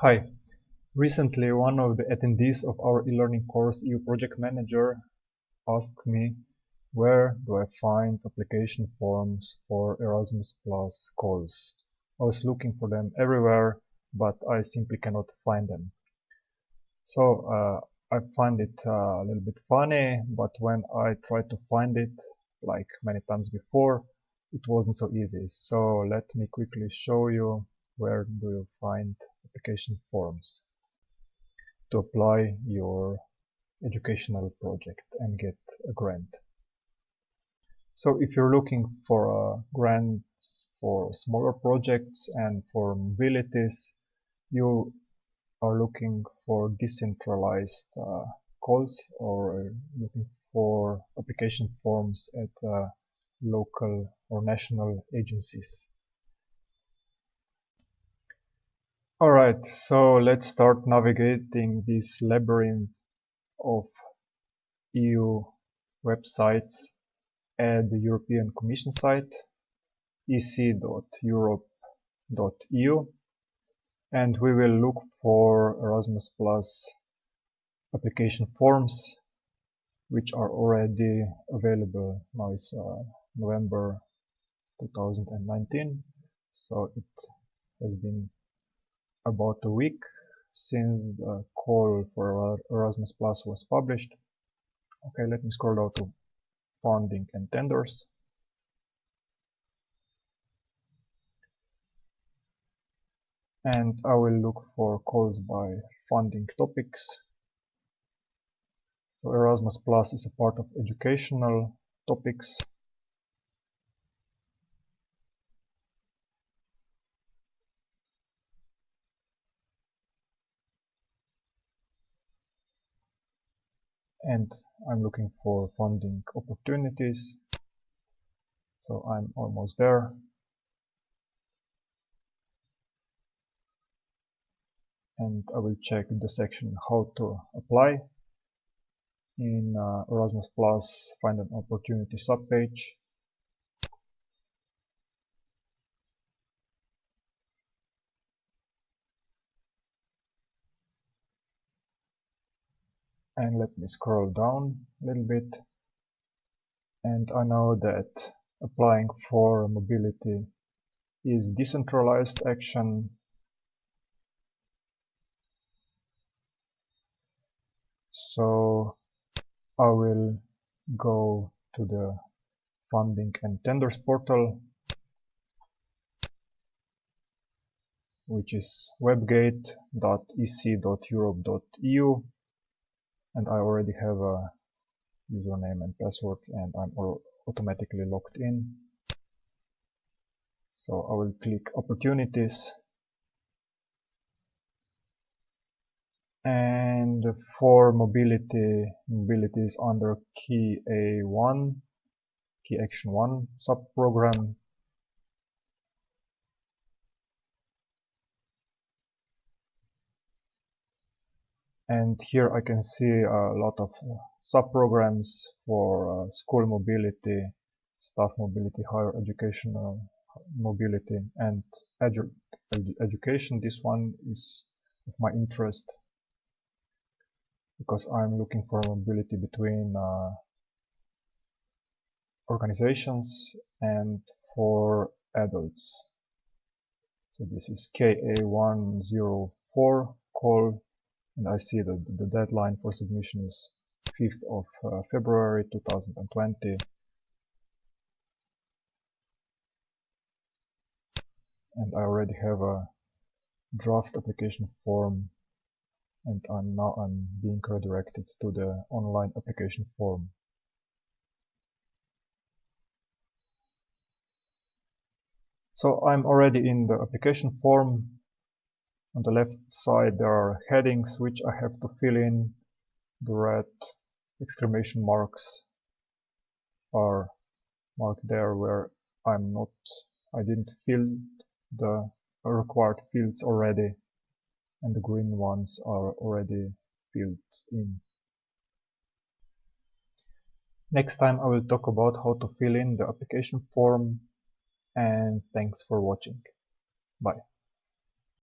Hi. Recently, one of the attendees of our e-learning course EU Project Manager asked me where do I find application forms for Erasmus Plus calls. I was looking for them everywhere, but I simply cannot find them. So uh, I find it uh, a little bit funny, but when I tried to find it, like many times before, it wasn't so easy. So let me quickly show you where do you find application forms to apply your educational project and get a grant. So if you're looking for uh, grants for smaller projects and for mobilities, you are looking for decentralized uh, calls or looking for application forms at uh, local or national agencies. Alright, so let's start navigating this labyrinth of EU websites at the European Commission site ec.europa.eu and we will look for Erasmus Plus application forms which are already available now is uh, November 2019 so it has been about a week since the call for Erasmus Plus was published. Okay, let me scroll down to funding and tenders. And I will look for calls by funding topics. So Erasmus Plus is a part of educational topics and I'm looking for funding opportunities. So I'm almost there. And I will check the section how to apply in uh, Erasmus Plus find an opportunity subpage and let me scroll down a little bit. And I know that applying for mobility is decentralized action. So I will go to the funding and tenders portal which is webgate.ec.europa.eu and I already have a username and password and I'm automatically logged in. So I will click opportunities. And for mobility mobility is under KA1 key action 1 subprogram and here I can see a lot of uh, sub-programs for uh, school mobility, staff mobility, higher educational mobility and edu education. This one is of my interest because I'm looking for mobility between uh, organizations and for adults. So this is KA104 call and I see that the deadline for submission is 5th of uh, February 2020 and I already have a draft application form and I'm now I'm being redirected to the online application form. So I'm already in the application form on the left side there are headings which I have to fill in. The red exclamation marks are marked there where I'm not, I didn't fill the required fields already and the green ones are already filled in. Next time I will talk about how to fill in the application form and thanks for watching. Bye.